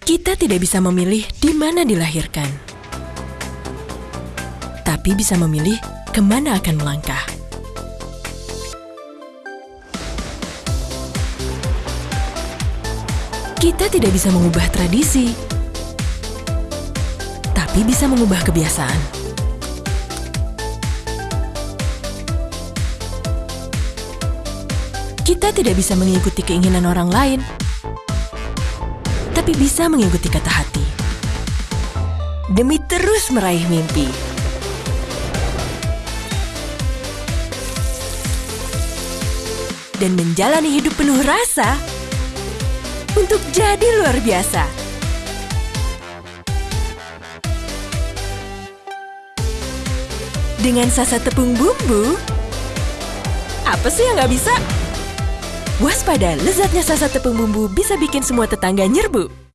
Kita tidak bisa memilih di mana dilahirkan. Tapi bisa memilih ke mana akan melangkah. Kita tidak bisa mengubah tradisi, tapi bisa mengubah kebiasaan. Kita tidak bisa mengikuti keinginan orang lain, tapi bisa mengikuti kata hati. Demi terus meraih mimpi. Dan menjalani hidup penuh rasa untuk jadi luar biasa. Dengan sasa tepung bumbu, apa sih yang nggak bisa? Waspada, lezatnya sasa tepung bumbu bisa bikin semua tetangga nyerbu.